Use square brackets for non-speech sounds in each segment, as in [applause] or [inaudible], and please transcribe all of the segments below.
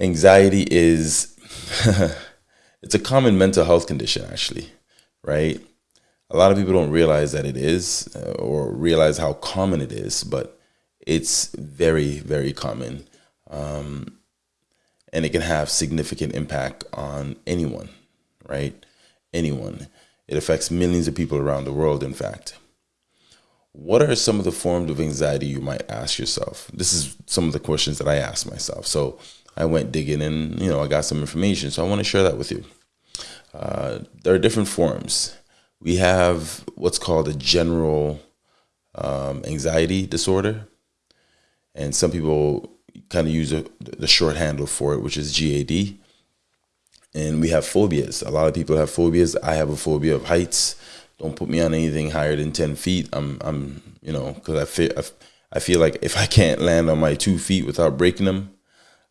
anxiety is [laughs] it's a common mental health condition actually right? A lot of people don't realize that it is uh, or realize how common it is but it's very very common. Um, and it can have significant impact on anyone right? Anyone. It affects millions of people around the world in fact. What are some of the forms of anxiety you might ask yourself? This is some of the questions that i ask myself. So I went digging and, you know, I got some information. So I want to share that with you. Uh, there are different forms. We have what's called a general um, anxiety disorder. And some people kind of use a, the short handle for it, which is GAD. And we have phobias. A lot of people have phobias. I have a phobia of heights. Don't put me on anything higher than 10 feet. I'm, I'm you know, because I feel, I feel like if I can't land on my two feet without breaking them,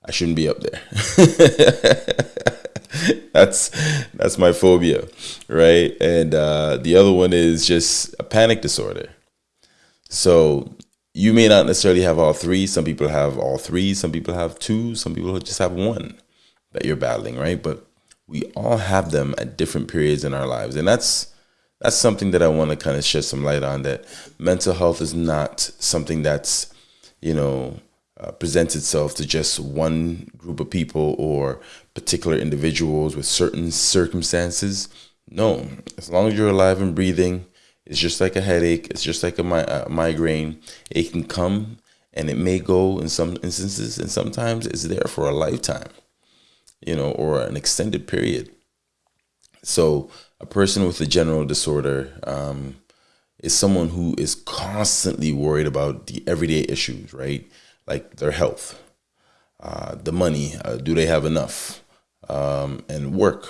I shouldn't be up there. [laughs] that's that's my phobia, right? And uh, the other one is just a panic disorder. So you may not necessarily have all three. Some people have all three. Some people have two. Some people just have one that you're battling, right? But we all have them at different periods in our lives, and that's that's something that I want to kind of shed some light on. That mental health is not something that's you know uh, presents itself to just one group of people or particular individuals with certain circumstances. No, as long as you're alive and breathing, it's just like a headache. It's just like a, mi- a migraine. It can come and it may go in some instances, and sometimes it's there for a lifetime, you know, or an extended period. So, a person with a general disorder um, is someone who is constantly worried about the everyday issues, right? Like their health, uh, the money. Uh, do they have enough? Um, and work.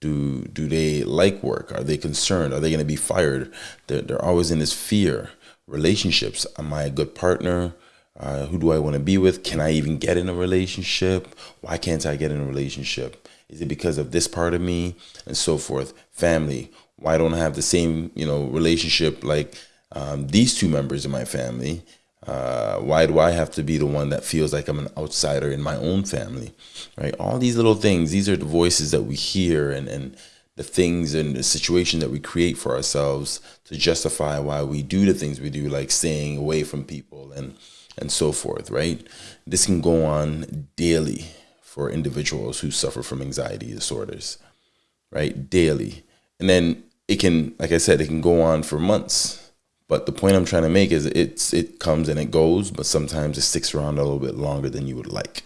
Do do they like work? Are they concerned? Are they going to be fired? They're, they're always in this fear. Relationships. Am I a good partner? Uh, who do I want to be with? Can I even get in a relationship? Why can't I get in a relationship? Is it because of this part of me and so forth? Family. Why don't I have the same you know relationship like um, these two members of my family? Uh, why do I have to be the one that feels like I'm an outsider in my own family? Right? All these little things, these are the voices that we hear and, and the things and the situation that we create for ourselves to justify why we do the things we do, like staying away from people and and so forth, right? This can go on daily for individuals who suffer from anxiety disorders, right? Daily. And then it can, like I said, it can go on for months but the point I'm trying to make is it's it comes and it goes, but sometimes it sticks around a little bit longer than you would like.